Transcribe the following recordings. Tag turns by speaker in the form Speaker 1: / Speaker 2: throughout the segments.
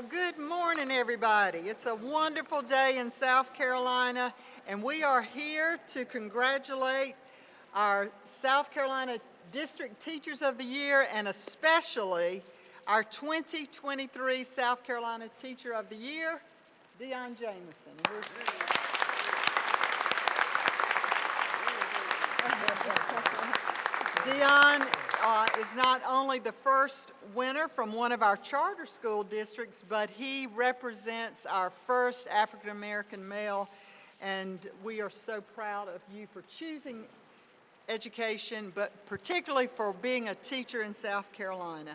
Speaker 1: Well, good morning, everybody. It's a wonderful day in South Carolina, and we are here to congratulate our South Carolina District Teachers of the Year and especially our 2023 South Carolina Teacher of the Year, Dion Jamison. Dion uh, is not only the first winner from one of our charter school districts, but he represents our first African American male, and we are so proud of you for choosing education, but particularly for being a teacher in South Carolina.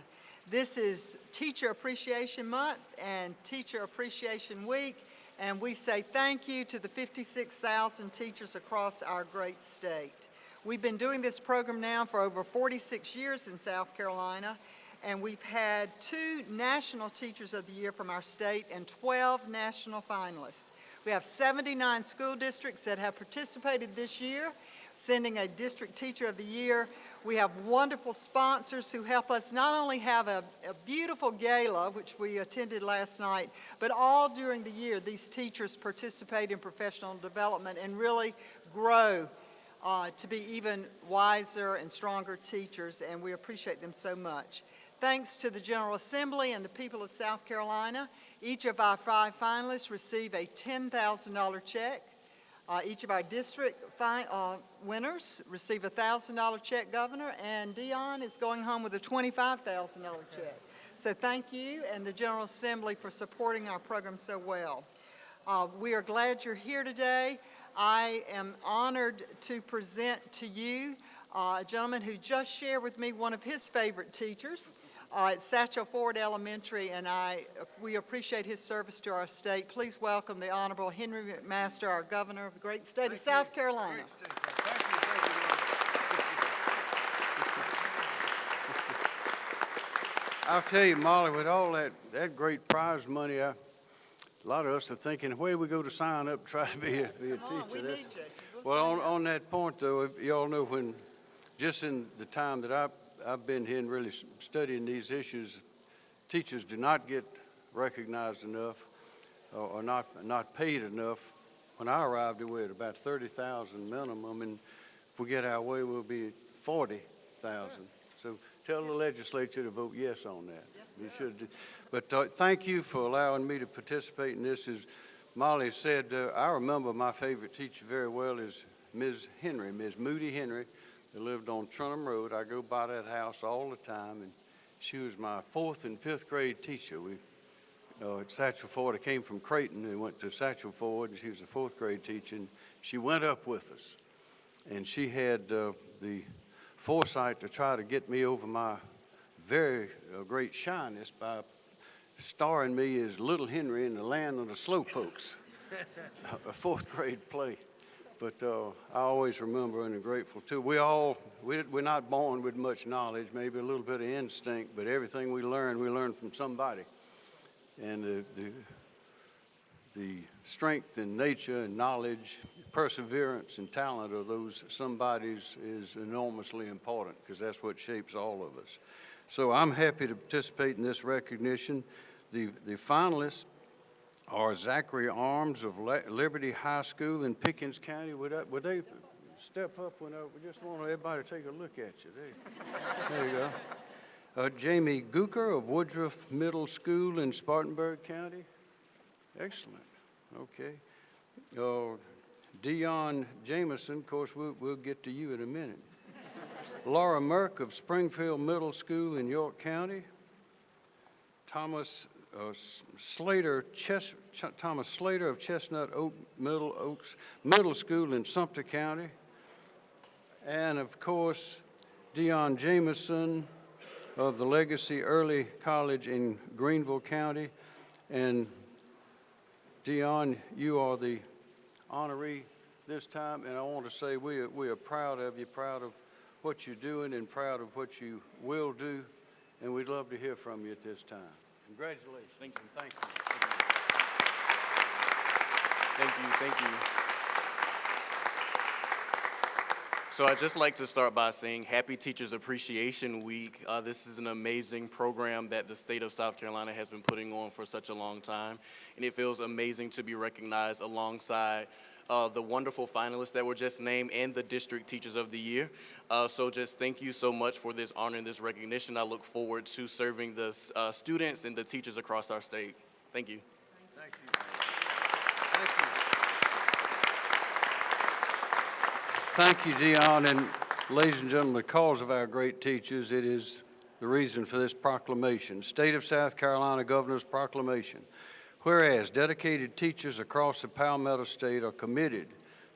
Speaker 1: This is Teacher Appreciation Month and Teacher Appreciation Week, and we say thank you to the 56,000 teachers across our great state. We've been doing this program now for over 46 years in South Carolina, and we've had two National Teachers of the Year from our state and 12 national finalists. We have 79 school districts that have participated this year, sending a District Teacher of the Year. We have wonderful sponsors who help us not only have a, a, beautiful gala, which we attended last night, but all during the year these teachers participate in professional development and really grow uh, to be even wiser and stronger teachers, and we appreciate them so much. Thanks to the General Assembly and the people of South Carolina, each of our five finalists receive a $10,000 check. Uh, each of our district uh, winners receive a $1,000 check, Governor, and Dion is going home with a $25,000 check. So thank you and the General Assembly for supporting our program so well. Uh, we are glad you're here today. I am honored to present to you uh, a gentleman who just shared with me one of his favorite teachers uh, at Satchel Ford Elementary, and I, we appreciate his service to our state. Please welcome the Honorable Henry McMaster, our Governor of the great state Thank of South you. Carolina.
Speaker 2: I'll tell you, Molly, with all that, that great prize money, I, a lot of us are thinking, where do we go to sign up to try to be a, be a teacher?
Speaker 1: we need you.
Speaker 2: We'll well, on, on that point, though, y'all know when, just in the time that I've, I've been here and really studying these issues, teachers do not get recognized enough or, or not, not paid enough. When I arrived, we were at about 30,000 minimum, and if we get our way, we'll be 40,000. So tell the legislature to vote yes on that. Yes, we should. But uh, thank you for allowing me to participate in this. As Molly said, uh, I remember my favorite teacher very well is Ms. Henry, Ms. Moody Henry, that lived on Trenholm Road. I go by that house all the time, and she was my fourth and fifth grade teacher. We uh, at Satchel Ford. I came from Creighton and went to Satchel Ford, and she was a fourth grade teacher. And she went up with us, and she had uh, the foresight to try to get me over my very uh, great shyness by starring me as Little Henry in the Land of the Slowpokes, a fourth grade play. But uh, I always remember and am grateful too. We all, we, we're not born with much knowledge, maybe a little bit of instinct, but everything we learn, we learn from somebody. And the, the, the strength and nature and knowledge, perseverance and talent of those somebodies is enormously important because that's what shapes all of us. So I'm happy to participate in this recognition. The, the finalists are Zachary Arms of Liberty High School in Pickens County. Would, I, would they step up when I we just want everybody to take a look at you? There, there you go. Uh, Jamie Gooker of Woodruff Middle School in Spartanburg County. Excellent. Okay. Uh, Dion Jamison, of course, we'll, we'll get to you in a minute. Laura Merck of Springfield Middle School in York County. Thomas uh, Slater, Ch Thomas Slater of Chestnut Oak Middle Oaks Middle School in Sumter County. And of course, Dion Jamison of the Legacy Early College in Greenville County. And Dion, you are the honoree this time, and I want to say we are, we are proud of you, proud of what you're doing and proud of what you will do, and we'd love to hear from you at this time. Congratulations.
Speaker 3: Thank you. Thank you. Thank you. Thank you. So I'd just like to start by saying Happy Teachers Appreciation Week. Uh, this is an amazing program that the state of South Carolina has been putting on for such a long time, and it feels amazing to be recognized alongside uh, the wonderful finalists that were just named and the District Teachers of the Year. Uh, so just thank you so much for this honor and this recognition. I look forward to serving the uh, students and the teachers across our state. Thank you.
Speaker 2: Thank you. Thank you. Thank you, Dion, and ladies and gentlemen, because of our great teachers, it is the reason for this proclamation. State of South Carolina Governor's Proclamation. Whereas dedicated teachers across the Palmetto State are committed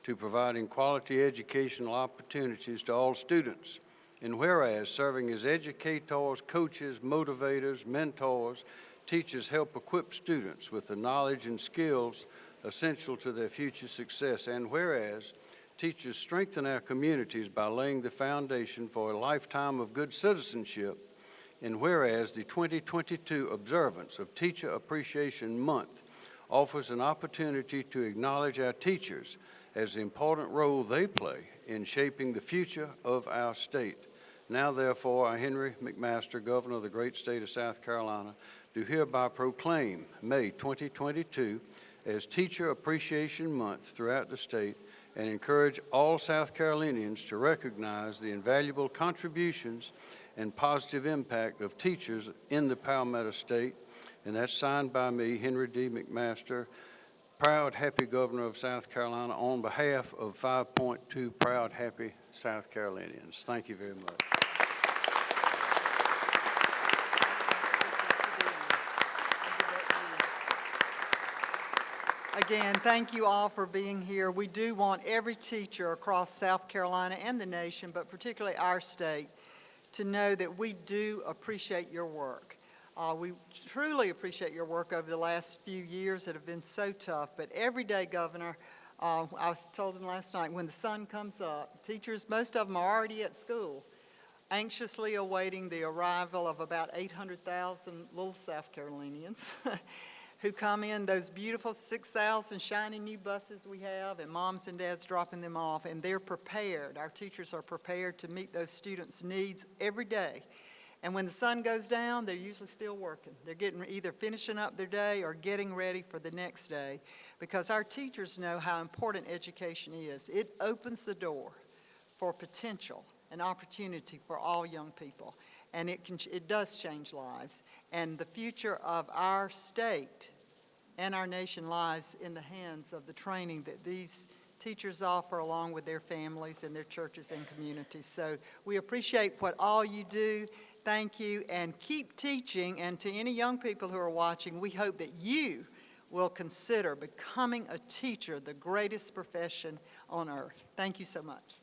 Speaker 2: to providing quality educational opportunities to all students. And whereas serving as educators, coaches, motivators, mentors, teachers help equip students with the knowledge and skills essential to their future success. And whereas teachers strengthen our communities by laying the foundation for a lifetime of good citizenship. And whereas the 2022 observance of Teacher Appreciation Month offers an opportunity to acknowledge our teachers as the important role they play in shaping the future of our state. Now therefore, I, Henry McMaster, Governor of the great state of South Carolina, do hereby proclaim May 2022 as Teacher Appreciation Month throughout the state and encourage all South Carolinians to recognize the invaluable contributions and positive impact of teachers in the Palmetto State. And that's signed by me, Henry D. McMaster, proud, happy Governor of South Carolina, on behalf of 5.2 proud, happy South Carolinians. Thank you very much.
Speaker 1: Again, thank you all for being here. We do want every teacher across South Carolina and the nation, but particularly our state, to know that we do appreciate your work. Uh, we truly appreciate your work over the last few years that have been so tough, but every day, Governor, uh, I was told them last night, when the sun comes up, teachers, most of them are already at school, anxiously awaiting the arrival of about 800,000 little South Carolinians who come in those beautiful 6,000 shiny new buses we have, and moms and dads dropping them off, and they're prepared. Our teachers are prepared to meet those students' needs every day. And when the sun goes down, they're usually still working. They're getting either finishing up their day or getting ready for the next day because our teachers know how important education is. It opens the door for potential and opportunity for all young people. And it, can, it does change lives. And the future of our state and our nation lies in the hands of the training that these teachers offer along with their families and their churches and communities. So we appreciate what all you do. Thank you, and keep teaching. And to any young people who are watching, we hope that you will consider becoming a teacher, the greatest profession on earth. Thank you so much.